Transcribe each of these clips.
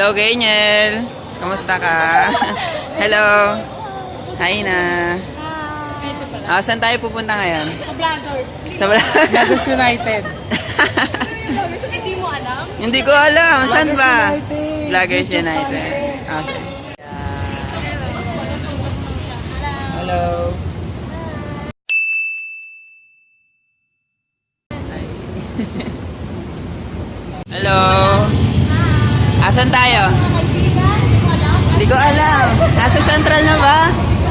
Hello, Ganyel. Kamusta ka? Hello. Hi na. Ah, saan tayo pupunta ngayon? Sa Vloggers. Lagos United. Hindi mo alam? Hindi ko alam. Saan Vloggers ba? United. Vloggers United. Okay. Hello. Hello. Asan tayo? Hindi ko alam. Nasa Central na ba?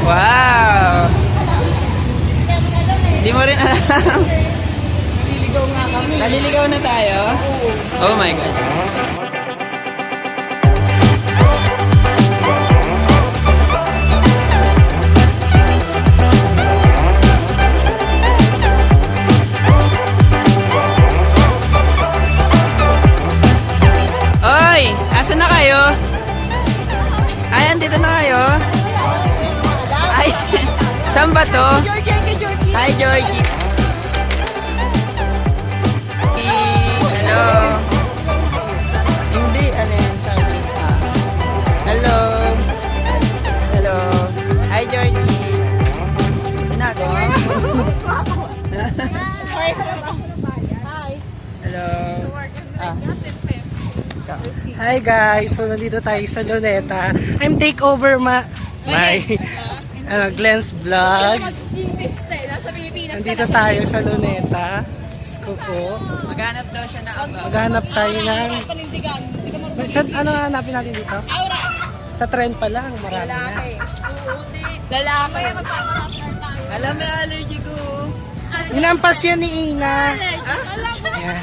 Wow. Hindi mo rin alam. Naliligaw na tayo? Oh my God. Kayo? Ay, andito na kayo? Ay, saan ba to? Hi, Georgie. Hello. Hindi, ano yan? Ah. Hello. Hello. Hi, Georgie. Ginagawa mo? Hi. Hello. Ah. Hi guys, so nandito tayo sa Luneta. I'm takeover ma my ano, Glenn's vlog. Pilipinas Nandito tayo sa Luneta. Sko po. Maghanap daw siya na aba. Maghanap tayo ng... Saan, ano nga hanapin natin dito? Aura. Sa trend pa lang, marami na. Lalaki. Lalaki. Alam mo yung allergy. Inampas yan ni Ina.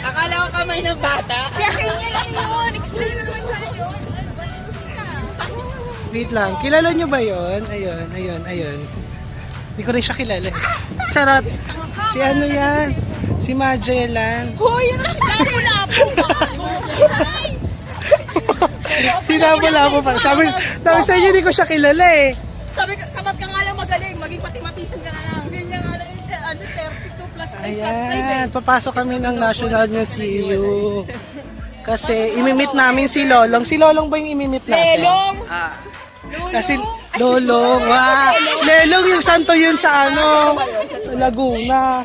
Akala ko kamay ng bata. Kaya kanya lang yun. Explain mo naman sa yun. Wait lang, kilala nyo ba yon? Ayun, ayun, ayun. Hindi ko rin siya kilala. Charot. Si ano yan? Si Magellan. Hoy, ano si Lapo Lapo? Hinabala ko pa. Sabi, sabi sa inyo, hindi ko siya kilala eh. Sabi ka, Ayan, papasok kami ng National Museum. Kasi imimit namin si Lolong. Si Lolong ba yung imimit natin? Lelong. Ah. Kasi Lolong, wow. Lelong yung santo yun sa ano, sa Laguna.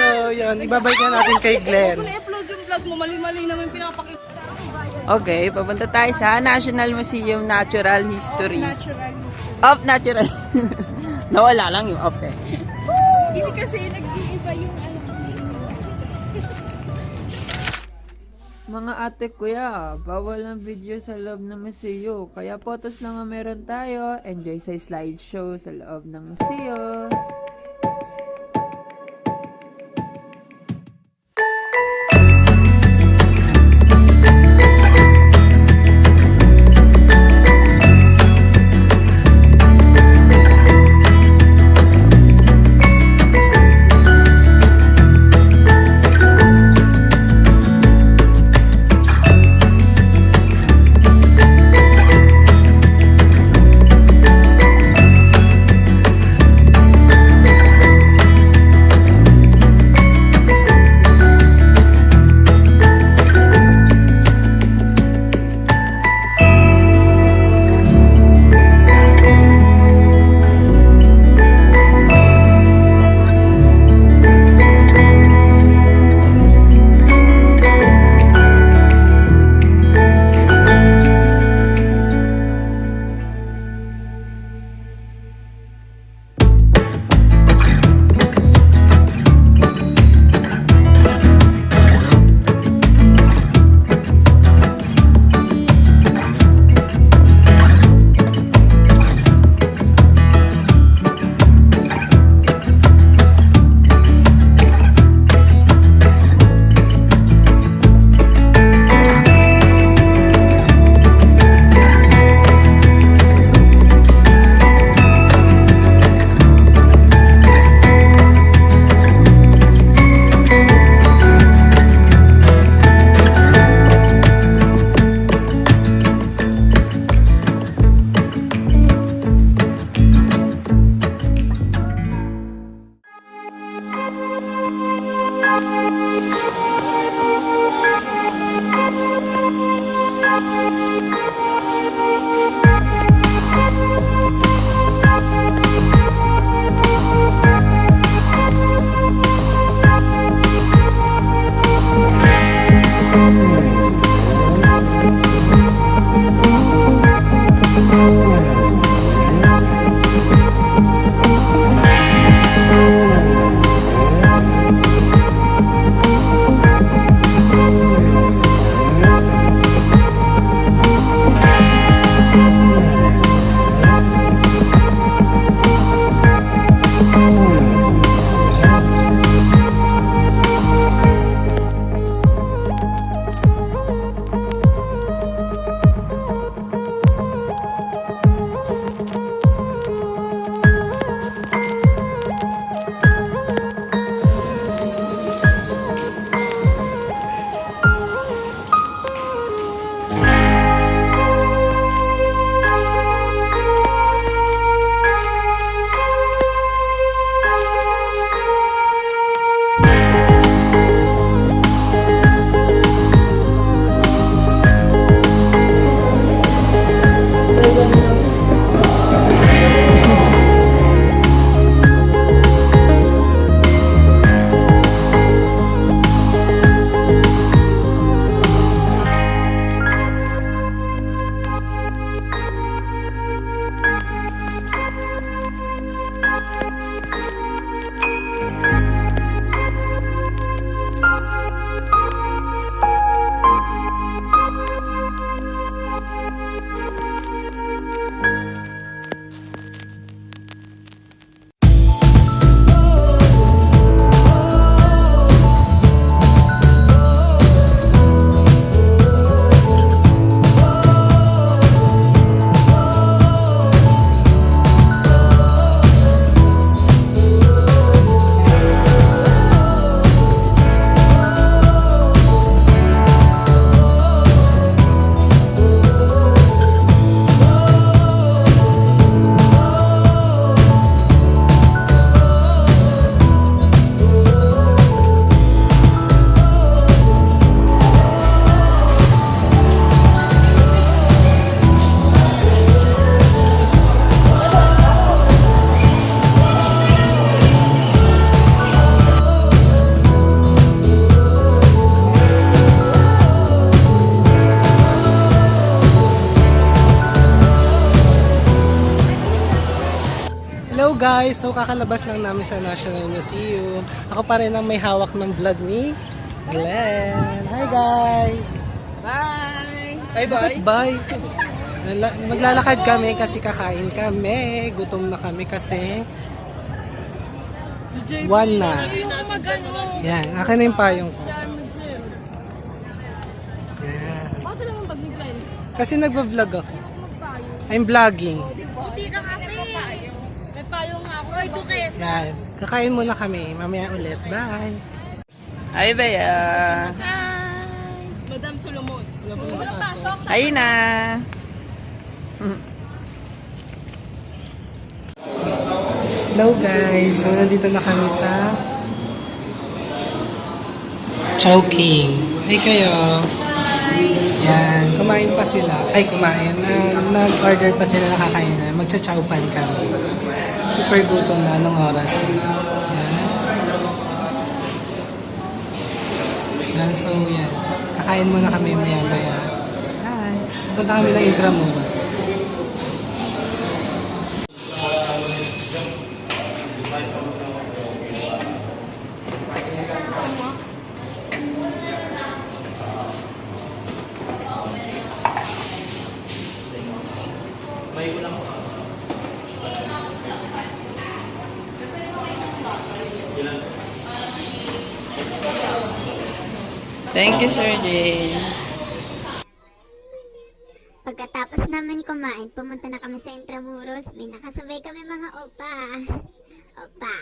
So, yun, ibabalik na natin kay Glenn. I-upload yung vlog mo. Mali-mali naman pinapakita. Okay, papunta tayo sa National Museum Natural History. Natural. Of Natural. Nawala lang yung of eh. Hindi kasi nag-iiba yung ano. Mga ate kuya, bawal ang video sa loob ng museo. Kaya photos lang ang meron tayo. Enjoy sa slideshow sa loob ng museo. Guys! So kakalabas lang namin sa National Museum. Ako pa rin ang may hawak ng vlog ni Glenn. Hi guys! Bye! Bye-bye! Bye! Lala- Maglalakad kami kasi kakain kami. Gutom na kami kasi one na. Yan, akin na yung payong ko. Yan. Bakit naman pag? Kasi nagva-vlog ako. I'm vlogging. Buti ka kasi. May payo Ay, dukes. Yan. Kakain muna kami. Mamaya ulit. Bye! Hi, Bea! Hi! Madam Solomon. Pa pasok. Hi na! Hello guys! So nandito na kami sa Chowking. Hey kayo! Yan, kumain pa sila. Ay, kumain. Na, nag-order pa sila nakakain na. Magcha-chowpan kami. Super gutom na. Anong oras? Yan. So yan. Kakain muna kami maya-maya. Hi! Punta kami ng Intramuros. Thank you, Sir Jay. Pagkatapos namin kumain, pumunta na kami sa Intramuros. May nakasabay kami mga opa. Opa.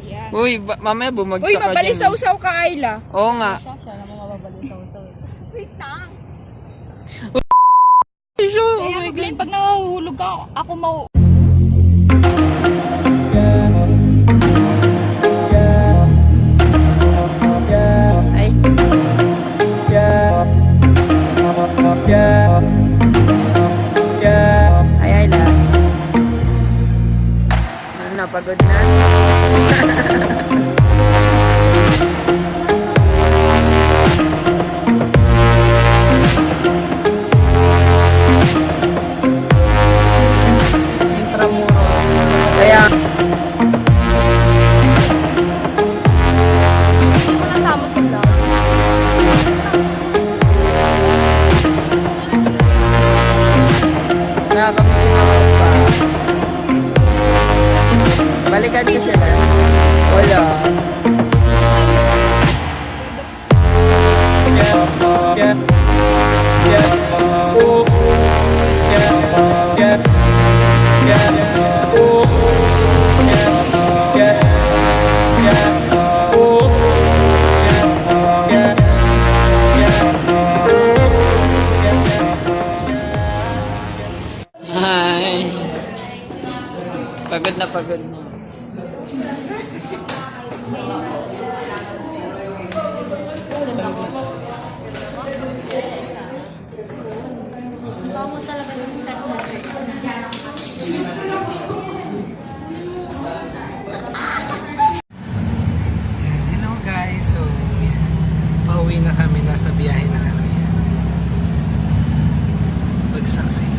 Yan. Uy, ba- mamaya bumagsak Uy, ka dyan. mabalisaw-saw ka, Ayla. Oo nga. Wait lang. Sure, oh Kaya my God. pag nahuhulog ka, ako mau... Pagod na pagod na. Bango mo. Hello guys, so pauwi na kami, nasa biyahe na kami. Pagsaksi.